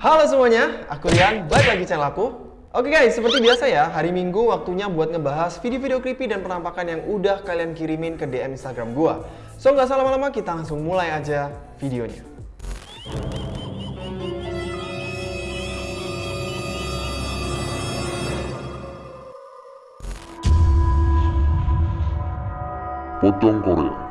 Halo semuanya, aku Rian, balik lagi channel aku. Oke guys, seperti biasa ya, hari Minggu waktunya buat ngebahas video-video creepy dan penampakan yang udah kalian kirimin ke DM Instagram gua. So nggak salah lama-lama, kita langsung mulai aja videonya. Pocong Korea.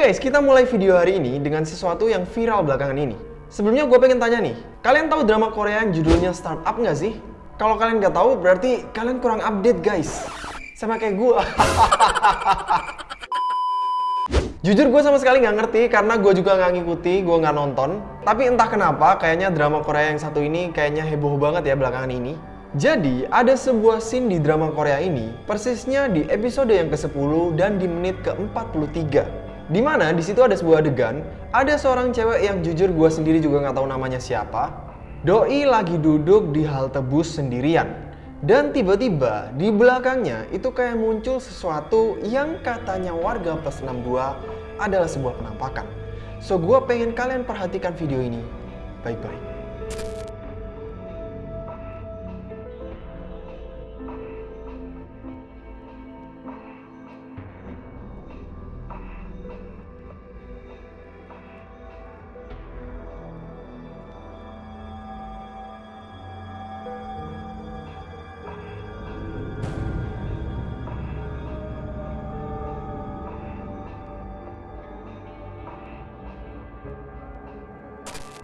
Guys, kita mulai video hari ini dengan sesuatu yang viral belakangan ini. Sebelumnya gue pengen tanya nih, kalian tahu drama Korea yang judulnya Startup nggak sih? Kalau kalian nggak tahu, berarti kalian kurang update guys. Sama kayak gue. Jujur gue sama sekali nggak ngerti karena gue juga nggak ngikuti, gue nggak nonton. Tapi entah kenapa, kayaknya drama Korea yang satu ini kayaknya heboh banget ya belakangan ini. Jadi, ada sebuah scene di drama Korea ini, persisnya di episode yang ke-10 dan di menit ke-43. Di mana di situ ada sebuah adegan, ada seorang cewek yang jujur gue sendiri juga nggak tahu namanya siapa. Doi lagi duduk di halte bus sendirian. Dan tiba-tiba di belakangnya itu kayak muncul sesuatu yang katanya warga plus 62 adalah sebuah penampakan. So gue pengen kalian perhatikan video ini baik-baik.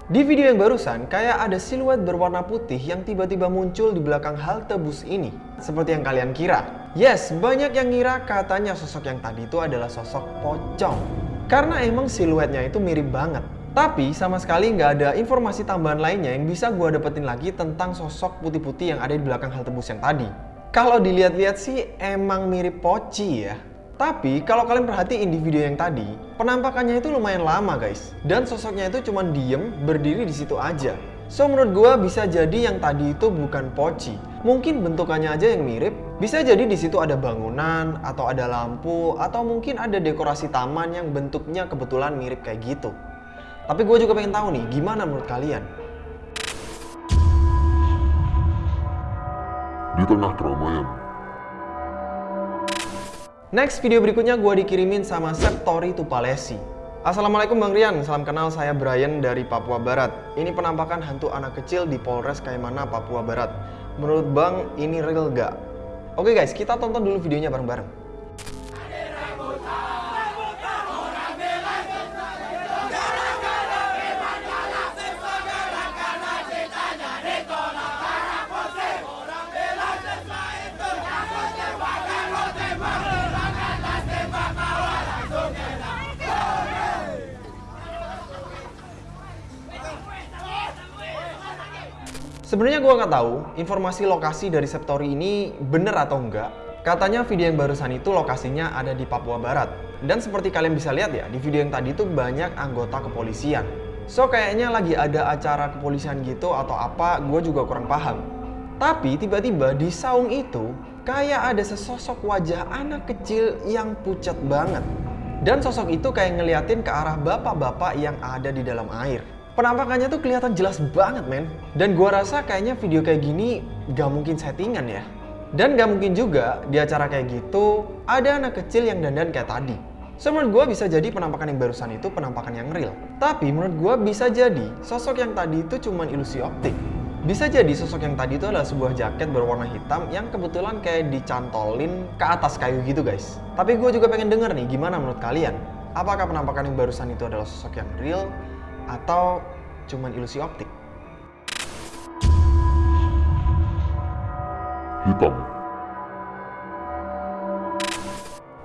Di video yang barusan, kayak ada siluet berwarna putih yang tiba-tiba muncul di belakang halte bus ini. Seperti yang kalian kira. Yes, banyak yang ngira katanya sosok yang tadi itu adalah sosok pocong. Karena emang siluetnya itu mirip banget. Tapi sama sekali nggak ada informasi tambahan lainnya yang bisa gue dapetin lagi tentang sosok putih-putih yang ada di belakang halte bus yang tadi. Kalau dilihat-lihat sih emang mirip poci ya. Tapi kalau kalian perhatiin di video yang tadi, penampakannya itu lumayan lama guys. Dan sosoknya itu cuma diem, berdiri di situ aja. So menurut gue bisa jadi yang tadi itu bukan poci. Mungkin bentukannya aja yang mirip. Bisa jadi di situ ada bangunan, atau ada lampu, atau mungkin ada dekorasi taman yang bentuknya kebetulan mirip kayak gitu. Tapi gue juga pengen tahu nih, gimana menurut kalian? Di tengah keramaian, Next video berikutnya gue dikirimin sama Septori Tupalesi. Assalamualaikum Bang Rian, salam kenal saya Brian dari Papua Barat. Ini penampakan hantu anak kecil di Polres Kaimana, Papua Barat. Menurut Bang, ini real gak? Oke guys, kita tonton dulu videonya bareng-bareng. Sebenarnya gue nggak tahu informasi lokasi dari Septori ini bener atau enggak. Katanya video yang barusan itu lokasinya ada di Papua Barat. Dan seperti kalian bisa lihat ya, di video yang tadi itu banyak anggota kepolisian. So kayaknya lagi ada acara kepolisian gitu atau apa, gue juga kurang paham. Tapi tiba-tiba di saung itu kayak ada sesosok wajah anak kecil yang pucat banget. Dan sosok itu kayak ngeliatin ke arah bapak-bapak yang ada di dalam air. Penampakannya tuh kelihatan jelas banget men. Dan gua rasa kayaknya video kayak gini gak mungkin settingan ya. Dan gak mungkin juga di acara kayak gitu ada anak kecil yang dandan kayak tadi. So menurut gue bisa jadi penampakan yang barusan itu penampakan yang real. Tapi menurut gue bisa jadi sosok yang tadi itu cuma ilusi optik. Bisa jadi sosok yang tadi itu adalah sebuah jaket berwarna hitam yang kebetulan kayak dicantolin ke atas kayu gitu guys. Tapi gue juga pengen denger nih gimana menurut kalian. Apakah penampakan yang barusan itu adalah sosok yang real atau cuman ilusi optik? hitam,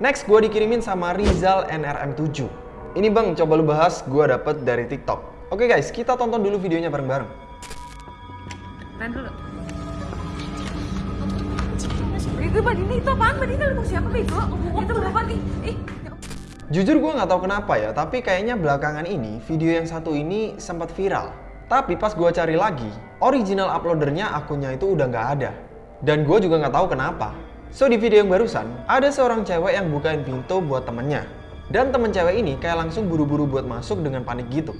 Next, gue dikirimin sama Rizal NRM7. Ini bang, coba lu bahas gue dapet dari TikTok. Oke guys, kita tonton dulu videonya bareng-bareng. Tahan dulu. Bego, Ban. Ini itu apaan, siapa, Bego? Itu berapa nih? Ih, Jujur gue nggak tahu kenapa ya, tapi kayaknya belakangan ini video yang satu ini sempat viral. Tapi pas gue cari lagi, original uploadernya akunnya itu udah nggak ada. Dan gue juga nggak tahu kenapa. So di video yang barusan, ada seorang cewek yang bukain pintu buat temennya. Dan temen cewek ini kayak langsung buru-buru buat masuk dengan panik gitu.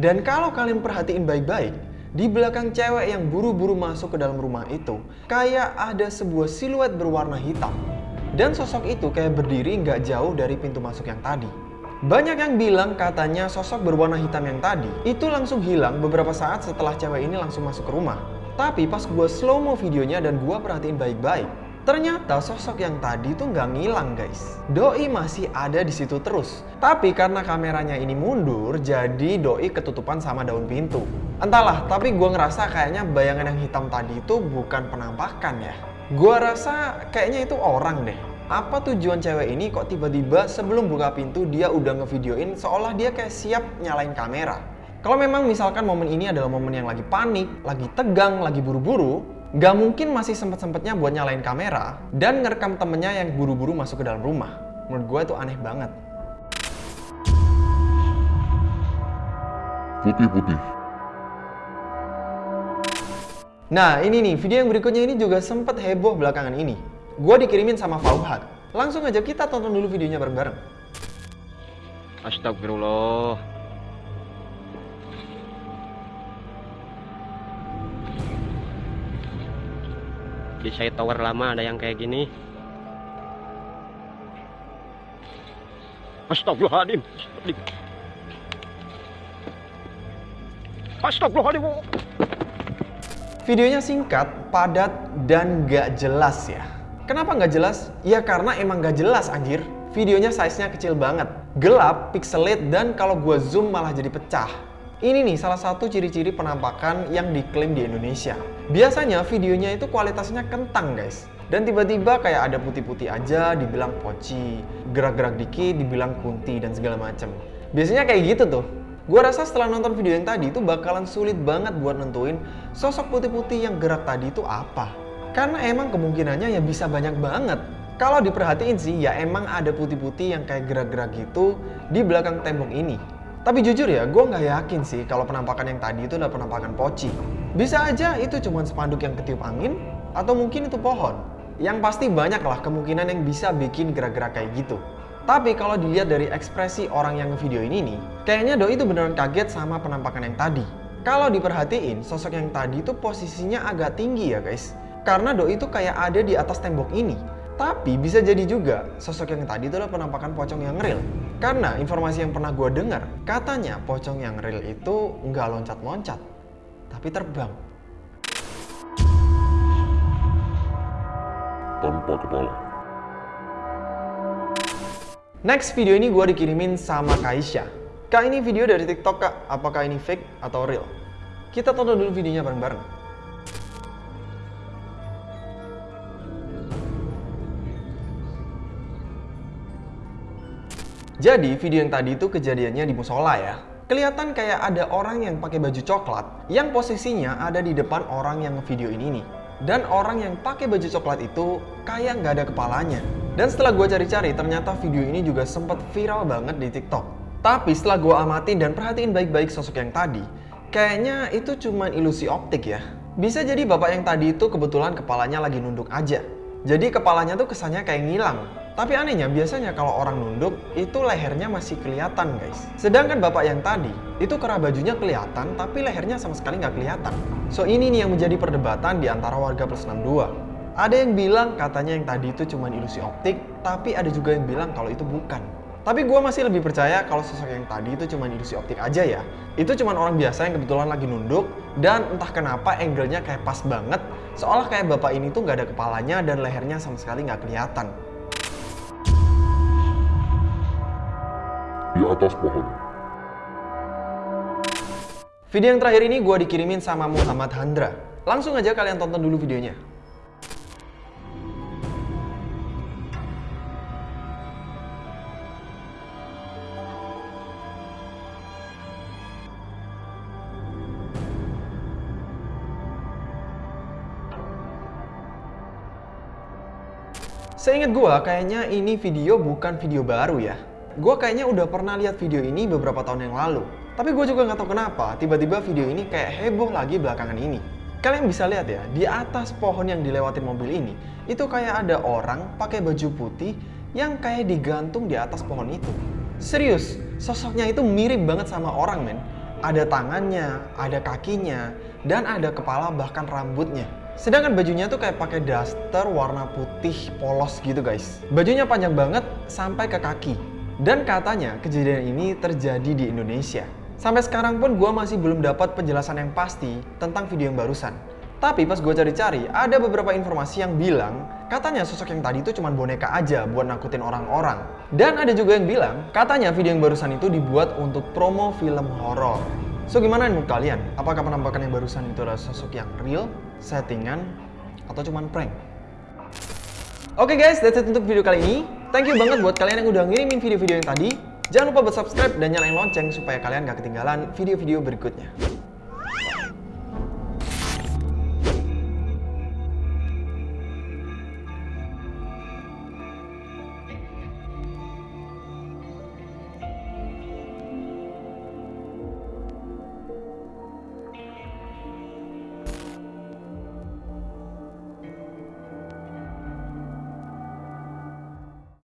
Dan kalau kalian perhatiin baik-baik, di belakang cewek yang buru-buru masuk ke dalam rumah itu, kayak ada sebuah siluet berwarna hitam. Dan sosok itu kayak berdiri nggak jauh dari pintu masuk yang tadi. Banyak yang bilang katanya sosok berwarna hitam yang tadi itu langsung hilang beberapa saat setelah cewek ini langsung masuk ke rumah. Tapi pas gue slow mo videonya dan gue perhatiin baik-baik, ternyata sosok yang tadi tuh nggak ngilang guys. Doi masih ada di situ terus. Tapi karena kameranya ini mundur, jadi Doi ketutupan sama daun pintu. Entahlah, tapi gue ngerasa kayaknya bayangan yang hitam tadi itu bukan penampakan ya. Gue rasa kayaknya itu orang deh. Apa tujuan cewek ini kok tiba-tiba sebelum buka pintu dia udah ngevideoin seolah dia kayak siap nyalain kamera. Kalau memang misalkan momen ini adalah momen yang lagi panik, lagi tegang, lagi buru-buru, nggak mungkin masih sempet-sempetnya buat nyalain kamera dan ngerekam temennya yang buru-buru masuk ke dalam rumah. Menurut gue itu aneh banget. Putih-putih. Nah ini nih, video yang berikutnya ini juga sempet heboh belakangan ini. Gue dikirimin sama Fauhat. Langsung aja kita tonton dulu videonya bareng-bareng. Astagfirullah. Di saya tower lama ada yang kayak gini. Astagfirullahaladzim. Astagfirullahaladzim. Videonya singkat, padat, dan gak jelas ya. Kenapa nggak jelas? Ya karena emang gak jelas anjir. Videonya size-nya kecil banget. Gelap, pixelate, dan kalau gua zoom malah jadi pecah. Ini nih salah satu ciri-ciri penampakan yang diklaim di Indonesia. Biasanya videonya itu kualitasnya kentang guys. Dan tiba-tiba kayak ada putih-putih aja dibilang poci, gerak-gerak dikit dibilang kunti dan segala macem. Biasanya kayak gitu tuh. Gua rasa setelah nonton video yang tadi itu bakalan sulit banget buat nentuin sosok putih-putih yang gerak tadi itu apa. Karena emang kemungkinannya ya bisa banyak banget. Kalau diperhatiin sih ya emang ada putih-putih yang kayak gerak-gerak gitu di belakang tembok ini. Tapi jujur ya, gue nggak yakin sih kalau penampakan yang tadi itu adalah penampakan poci. Bisa aja itu cuma spanduk yang ketiup angin, atau mungkin itu pohon. Yang pasti banyak lah kemungkinan yang bisa bikin gerak-gerak kayak gitu. Tapi kalau dilihat dari ekspresi orang yang video ini nih, kayaknya Doi itu beneran kaget sama penampakan yang tadi. Kalau diperhatiin, sosok yang tadi itu posisinya agak tinggi ya guys. Karena Doi itu kayak ada di atas tembok ini. Tapi bisa jadi juga sosok yang tadi itu adalah penampakan pocong yang real. Karena informasi yang pernah gue dengar, katanya pocong yang real itu nggak loncat-loncat, tapi terbang. Tanpa kepala. Next video ini gue dikirimin sama Kaisha. Kak ini video dari TikTok kak, apakah ini fake atau real? Kita tonton dulu videonya bareng-bareng. Jadi video yang tadi itu kejadiannya di musola ya. Kelihatan kayak ada orang yang pakai baju coklat yang posisinya ada di depan orang yang video ini nih. Dan orang yang pakai baju coklat itu kayak nggak ada kepalanya. Dan setelah gue cari-cari ternyata video ini juga sempat viral banget di TikTok. Tapi setelah gue amatin dan perhatiin baik-baik sosok yang tadi, kayaknya itu cuma ilusi optik ya. Bisa jadi bapak yang tadi itu kebetulan kepalanya lagi nunduk aja. Jadi kepalanya tuh kesannya kayak ngilang. Tapi anehnya biasanya kalau orang nunduk itu lehernya masih kelihatan guys. Sedangkan bapak yang tadi itu kerah bajunya kelihatan tapi lehernya sama sekali nggak kelihatan. So ini nih yang menjadi perdebatan di antara warga plus 62. Ada yang bilang katanya yang tadi itu cuma ilusi optik, tapi ada juga yang bilang kalau itu bukan. Tapi gue masih lebih percaya kalau sosok yang tadi itu cuma ilusi optik aja ya. Itu cuma orang biasa yang kebetulan lagi nunduk dan entah kenapa angle-nya kayak pas banget. Seolah kayak bapak ini tuh nggak ada kepalanya dan lehernya sama sekali nggak kelihatan. Di atas pohon. Video yang terakhir ini gue dikirimin sama Muhammad Handra. Langsung aja kalian tonton dulu videonya. Seingat gue, kayaknya ini video bukan video baru ya. Gue kayaknya udah pernah lihat video ini beberapa tahun yang lalu. Tapi gue juga nggak tahu kenapa, tiba-tiba video ini kayak heboh lagi belakangan ini. Kalian bisa lihat ya, di atas pohon yang dilewatin mobil ini, itu kayak ada orang pakai baju putih yang kayak digantung di atas pohon itu. Serius, sosoknya itu mirip banget sama orang men. ada tangannya, ada kakinya, dan ada kepala bahkan rambutnya. Sedangkan bajunya tuh kayak pakai daster warna putih polos gitu guys. Bajunya panjang banget sampai ke kaki. Dan katanya kejadian ini terjadi di Indonesia. Sampai sekarang pun gue masih belum dapat penjelasan yang pasti tentang video yang barusan. Tapi pas gue cari-cari, ada beberapa informasi yang bilang katanya sosok yang tadi itu cuma boneka aja buat nakutin orang-orang. Dan ada juga yang bilang katanya video yang barusan itu dibuat untuk promo film horor. So gimana menurut kalian? Apakah penampakan yang barusan itu adalah sosok yang real, settingan, atau cuma prank? Oke guys, that's it untuk video kali ini. Thank you banget buat kalian yang udah ngirimin video-video yang tadi. Jangan lupa buat subscribe dan nyalain lonceng supaya kalian gak ketinggalan video-video berikutnya.